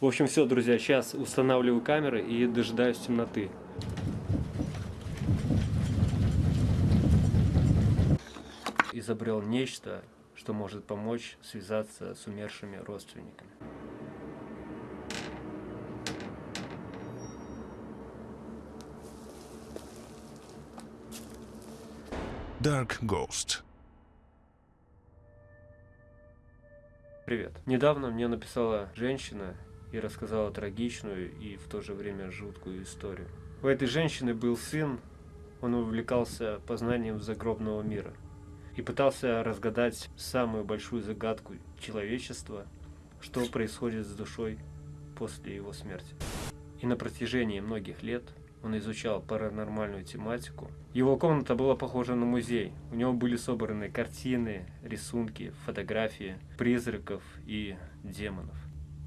В общем, все, друзья, сейчас устанавливаю камеры и дожидаюсь темноты. Изобрел нечто, что может помочь связаться с умершими родственниками. Dark Ghost. Привет. Недавно мне написала женщина и рассказала трагичную и в то же время жуткую историю. У этой женщины был сын, он увлекался познанием загробного мира и пытался разгадать самую большую загадку человечества, что происходит с душой после его смерти. И на протяжении многих лет он изучал паранормальную тематику. Его комната была похожа на музей. У него были собраны картины, рисунки, фотографии призраков и демонов.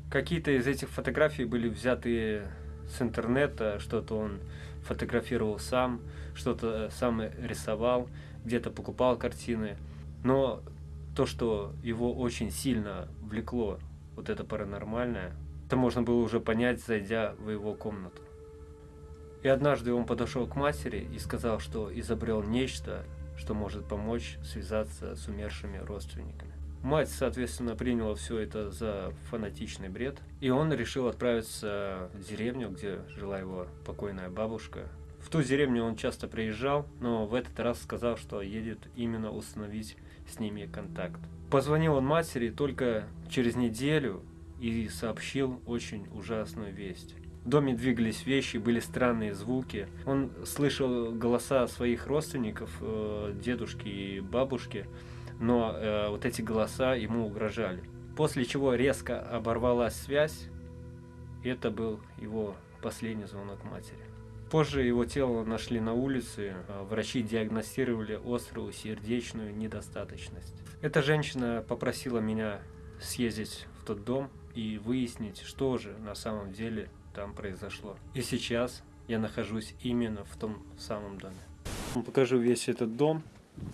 Какие-то из этих фотографий были взяты с интернета, что-то он фотографировал сам, что-то сам рисовал, где-то покупал картины. Но то, что его очень сильно влекло, вот это паранормальное, это можно было уже понять, зайдя в его комнату. И однажды он подошел к матери и сказал, что изобрел нечто, что может помочь связаться с умершими родственниками. Мать, соответственно, приняла все это за фанатичный бред, и он решил отправиться в деревню, где жила его покойная бабушка. В ту деревню он часто приезжал, но в этот раз сказал, что едет именно установить с ними контакт. Позвонил он матери только через неделю и сообщил очень ужасную весть. В доме двигались вещи, были странные звуки. Он слышал голоса своих родственников, э, дедушки и бабушки, но э, вот эти голоса ему угрожали. После чего резко оборвалась связь, это был его последний звонок матери. Позже его тело нашли на улице, э, врачи диагностировали острую сердечную недостаточность. Эта женщина попросила меня съездить в тот дом и выяснить, что же на самом деле там произошло. И сейчас я нахожусь именно в том самом доме. Покажу весь этот дом,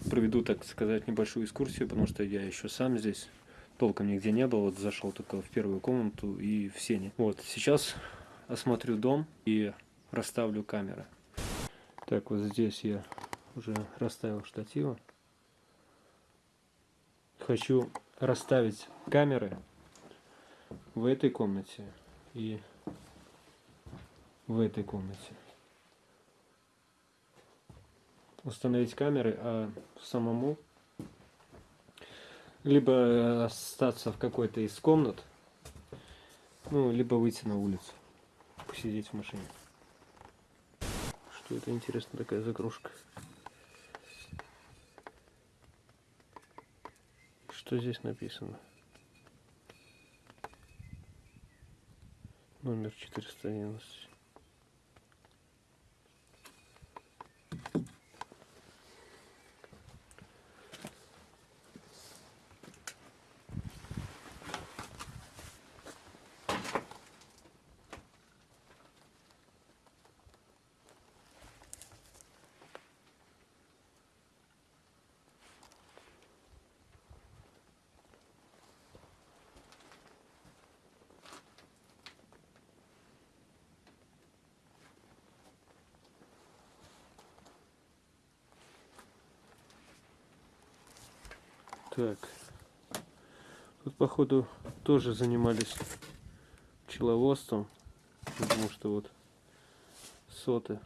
проведу, так сказать, небольшую экскурсию, потому что я еще сам здесь толком нигде не был, вот зашел только в первую комнату и в сене. Вот, сейчас осмотрю дом и расставлю камеры. Так, вот здесь я уже расставил штативы. Хочу расставить камеры в этой комнате и в этой комнате. Установить камеры, а самому либо остаться в какой-то из комнат, ну, либо выйти на улицу, посидеть в машине. Что это интересно такая загрузка? Что здесь написано? Номер 411. Так. Тут, походу, тоже занимались пчеловодством. Потому что вот соты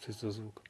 Что это за звук?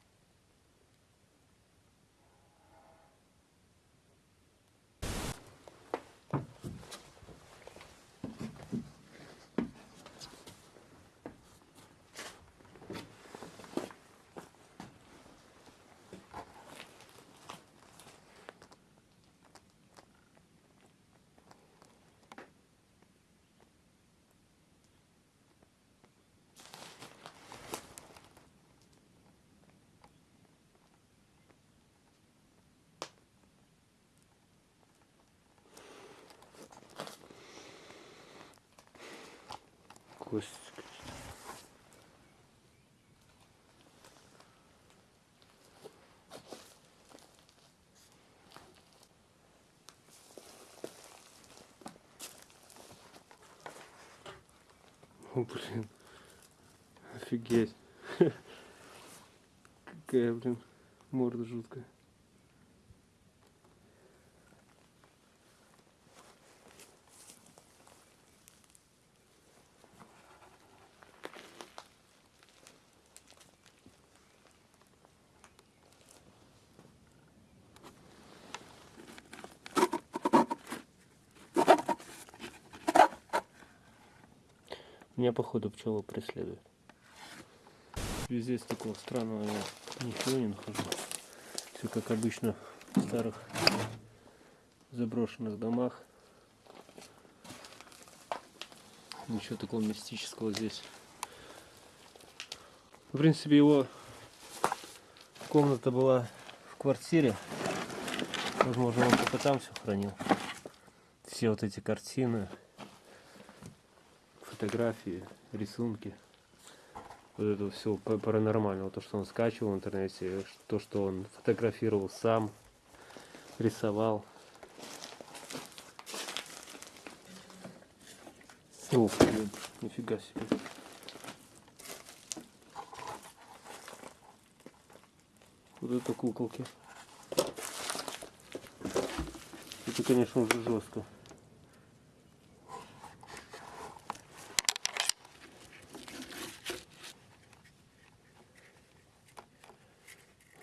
Кость. О, блин. Офигеть. Какая, блин, морда жуткая. Меня походу пчела преследует. Везде стекло странного я ничего не нахожу. Все как обычно в старых заброшенных домах. Ничего такого мистического здесь. В принципе, его комната была в квартире. Возможно, он только там все хранил. Все вот эти картины, фотографии, рисунки. Вот это все паранормального, то, что он скачивал в интернете, то, что он фотографировал сам, рисовал. Ух, блин, нифига себе. Вот это куколки. Это, конечно, уже жестко.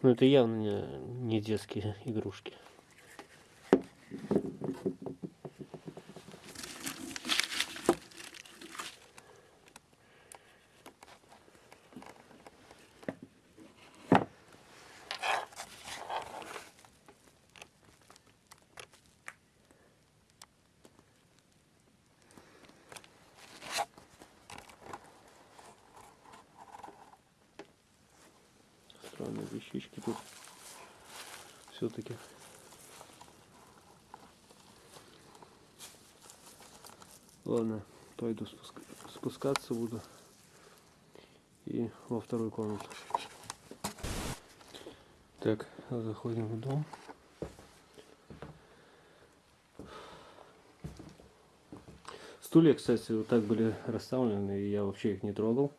Но это явно не детские игрушки. Странные вещички тут все-таки. Ладно, пойду спуска- спускаться буду и во вторую комнату. Так, заходим в дом. Стулья, кстати, вот так были расставлены, и я вообще их не трогал.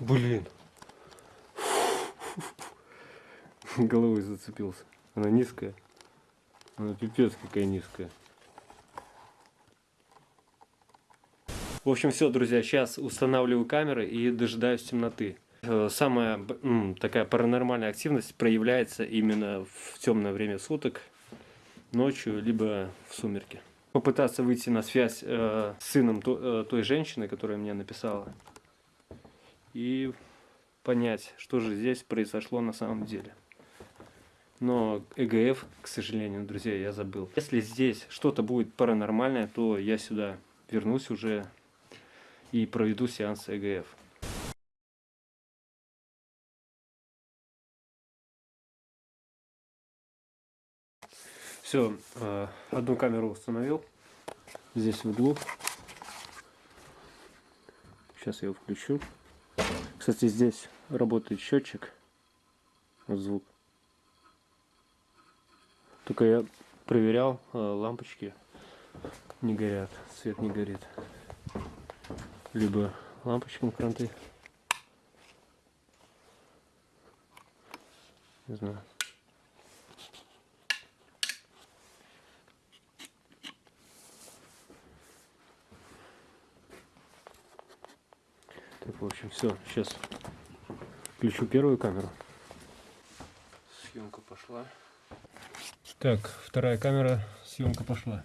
Блин. Головой зацепился. Она низкая. Она пипец какая низкая. В общем, все, друзья, сейчас устанавливаю камеры и дожидаюсь темноты. Э, Самая такая паранормальная активность проявляется именно в темное время суток, ночью, либо в сумерки. Попытаться выйти на связь э, с сыном то- э, той женщины, которая мне написала, и понять, что же здесь произошло на самом деле. Но ЭГФ, к сожалению, друзья, я забыл. Если здесь что-то будет паранормальное, то я сюда вернусь уже и проведу сеанс ЭГФ. Все, одну камеру установил. Здесь в углу. Сейчас я его включу. Кстати, здесь работает счетчик. Вот звук. Только я проверял, э, лампочки не горят, свет не горит. Либо лампочкам кранты. Не знаю. Так, в общем, все. Сейчас включу первую камеру. Съемка пошла. Так, вторая камера, съемка пошла.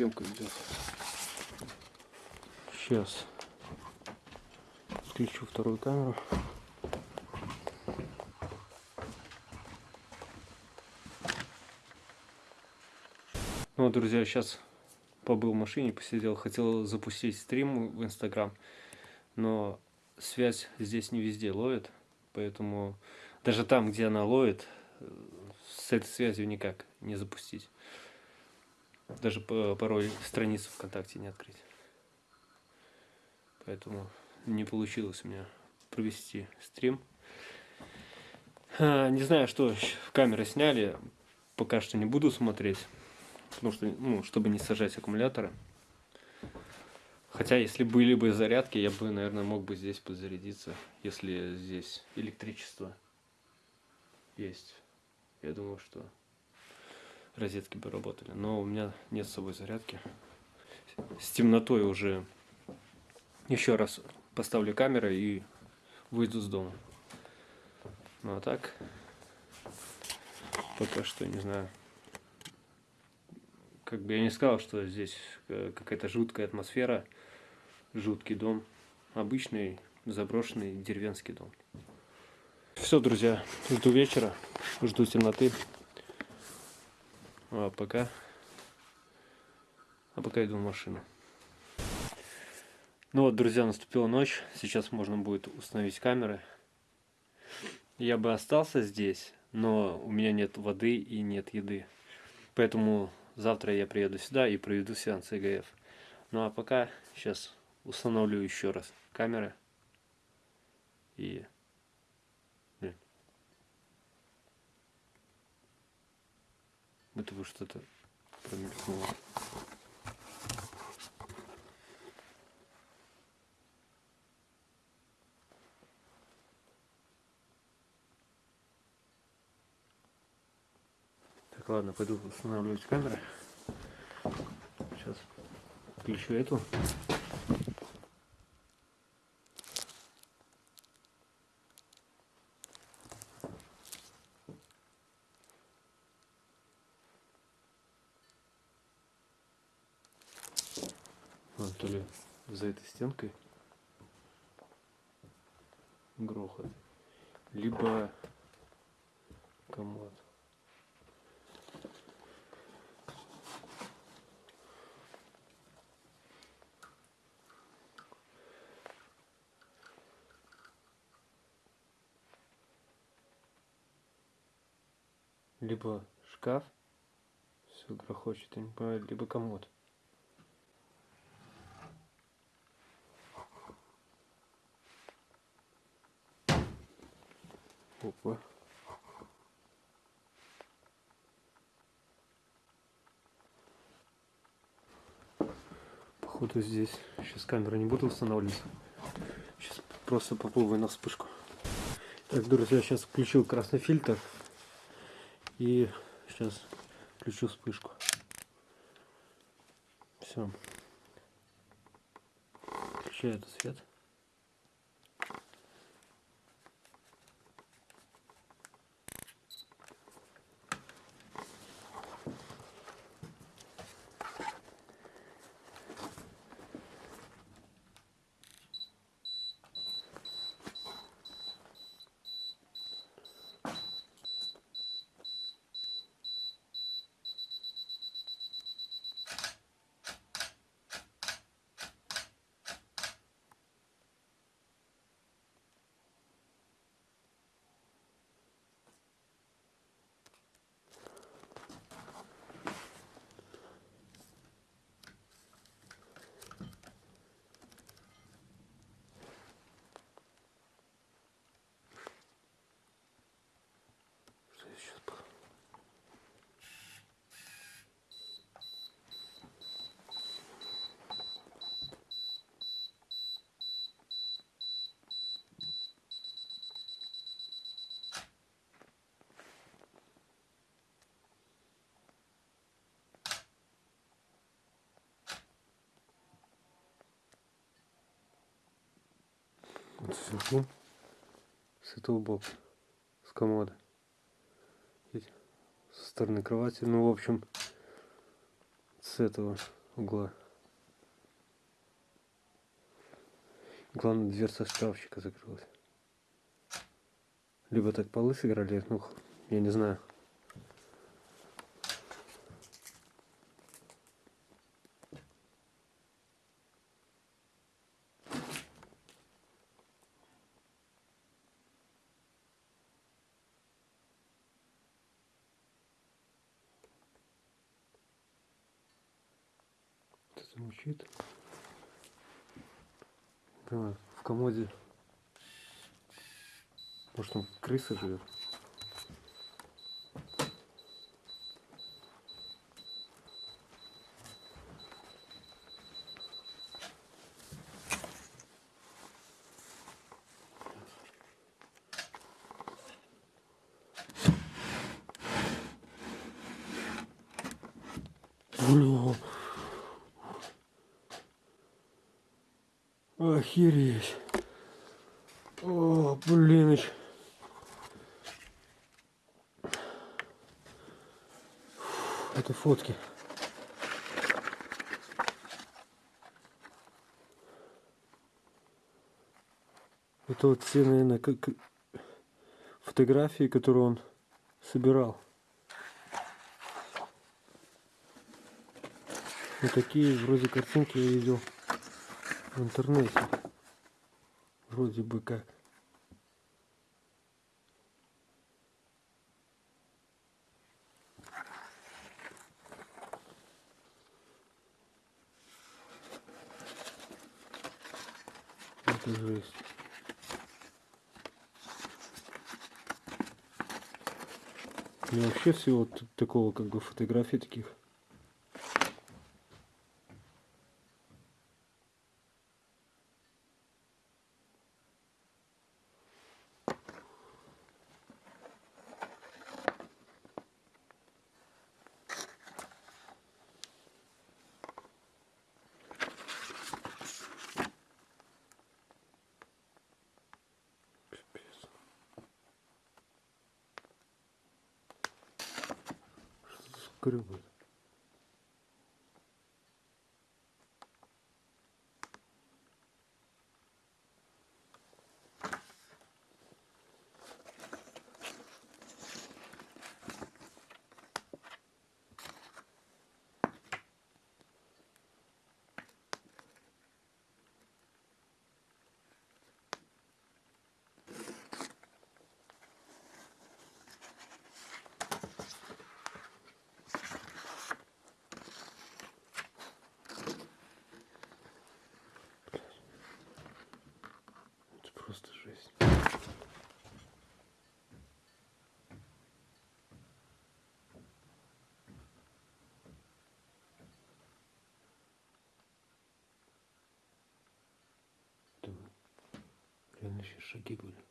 Съемка идет. Сейчас включу вторую камеру. Ну вот, друзья, сейчас побыл в машине, посидел, хотел запустить стрим в Инстаграм, но связь здесь не везде ловит, поэтому даже там, где она ловит, э, с этой связью никак не запустить. Даже по- порой страницу ВКонтакте не открыть. Поэтому не получилось у меня провести стрим. А, Не знаю, что камеры сняли, пока что не буду смотреть, потому что, ну, чтобы не сажать аккумуляторы. Хотя, если были бы зарядки, я бы, наверное, мог бы здесь подзарядиться, если здесь электричество есть. Я думаю, что розетки бы работали. Но у меня нет с собой зарядки. С темнотой уже еще раз поставлю камеры и выйду с дома. Ну а так, пока что не знаю. Как бы я не сказал, что здесь э, какая-то жуткая атмосфера, жуткий дом. Обычный заброшенный деревенский дом. Все, друзья, жду вечера, жду темноты. А пока... А пока иду в машину. Ну вот, друзья, наступила ночь. Сейчас можно будет установить камеры. Я бы остался здесь, но у меня нет воды и нет еды. Поэтому завтра я приеду сюда и проведу сеанс ИГФ. Ну а пока сейчас установлю еще раз камеры. И... Блин. Это бы что-то промелькнуло. Так, ладно, пойду устанавливать камеры. Сейчас включу эту. А, то ли за этой стенкой грохот, либо комод. Либо шкаф, все грохочет, либо комод. Опа. Походу здесь сейчас камеру не буду устанавливать. Сейчас просто попробую на вспышку. Так, друзья, сейчас включил красный фильтр. И сейчас включу вспышку. Все. Включаю этот свет. Сверху, с этого бока, с комода. Со стороны кровати. Ну, в общем, с этого угла. Главное, дверца шкафчика закрылась. Либо так полы сыграли, ну, я не знаю. Кто-то мучит. Да, в комоде. Может, там крыса живет? Бля. Охереть. О, блиныч. Это фотки. Это вот все, наверное, как фотографии, которые он собирал. Вот такие вроде картинки я видел в интернете. Вроде бы как. Это жесть. Меня вообще всего такого как бы фотографий таких скрывают. Это просто жесть. Там реально еще шаги были.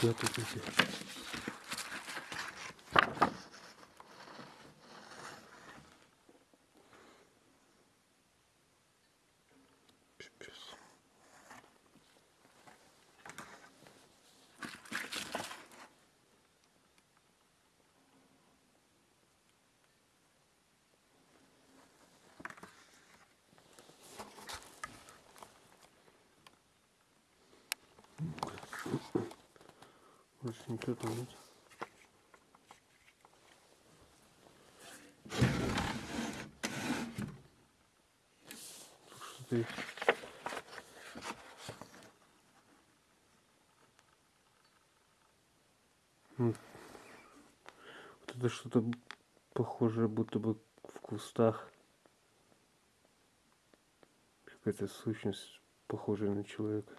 Тут эти. Пипец. Ничего там. М. Вот это что-то похожее, будто бы в кустах. Какая-то сущность, похожая на человека.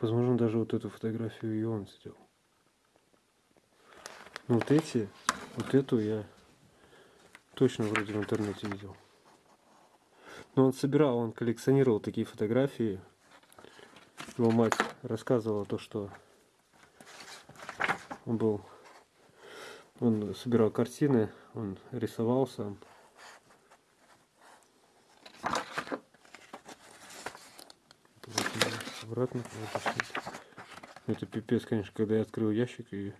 Возможно, даже вот эту фотографию и он сделал. Ну вот эти, вот эту я точно вроде в интернете видел. Но он собирал, он коллекционировал такие фотографии. Его мать рассказывала то, что он был, он собирал картины, он рисовал сам. Обратно. Это пипец, конечно, когда я открыл ящик и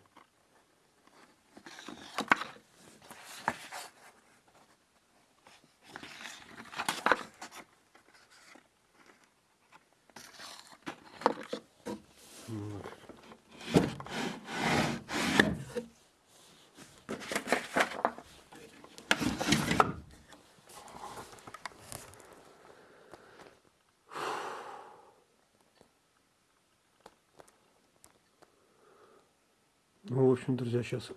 Ну, в общем, друзья, сейчас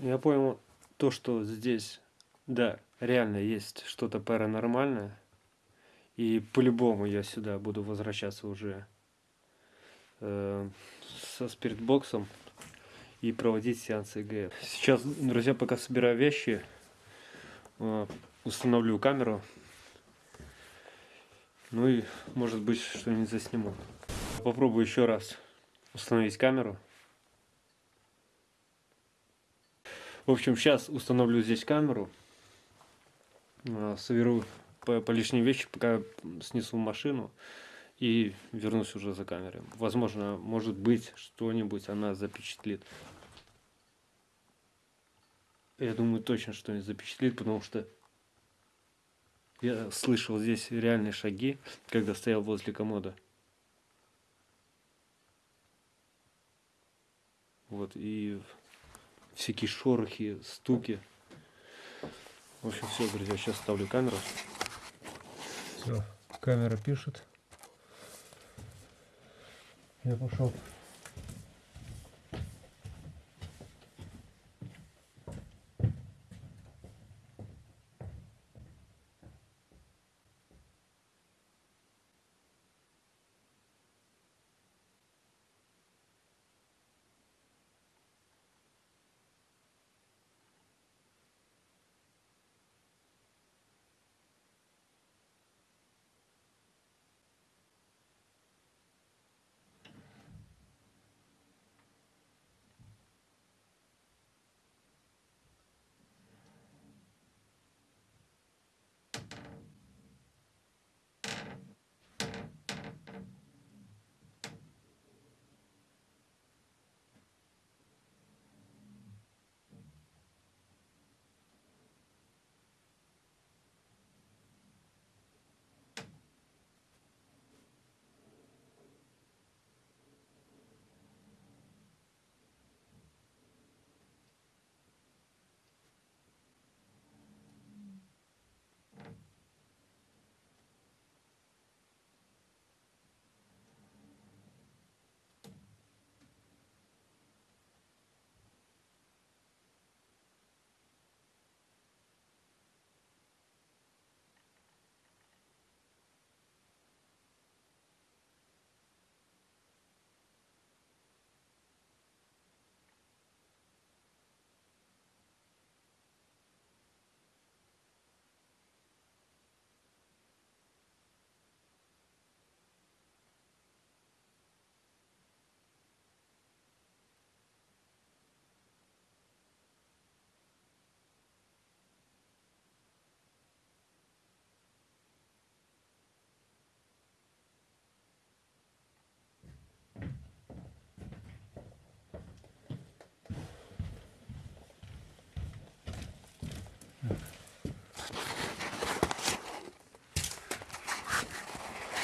Я понял то, что здесь, да, реально есть что-то паранормальное. И по-любому я сюда буду возвращаться уже э, со спиртбоксом и проводить сеансы ИГФ. Сейчас, друзья, пока собираю вещи, установлю камеру. Ну и, может быть, что-нибудь засниму. Попробую еще раз установить камеру. В общем, сейчас установлю здесь камеру. А, соберу по, по лишние вещи, пока снесу машину. И вернусь уже за камерой. Возможно, может быть, что-нибудь она запечатлит. Я думаю, точно что-нибудь запечатлит, потому что я слышал здесь реальные шаги, когда стоял возле комода. Вот, и всякие шорохи, стуки. В общем, все, друзья, сейчас ставлю камеру. Все, камера пишет. Я пошел.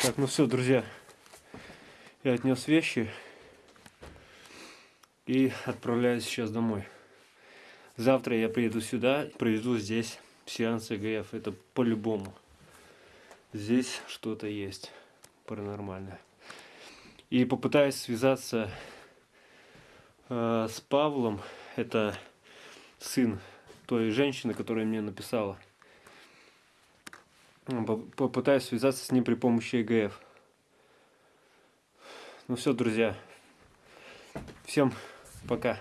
Так, ну все, друзья, я отнес вещи и отправляюсь сейчас домой. Завтра я приеду сюда, проведу здесь сеанс ЭГФ. Это по-любому. Здесь что-то есть паранормальное. И попытаюсь связаться э, с Павлом. Это сын той женщины, которая мне написала попытаюсь связаться с ним при помощи ЭГФ. Ну все, друзья. Всем пока.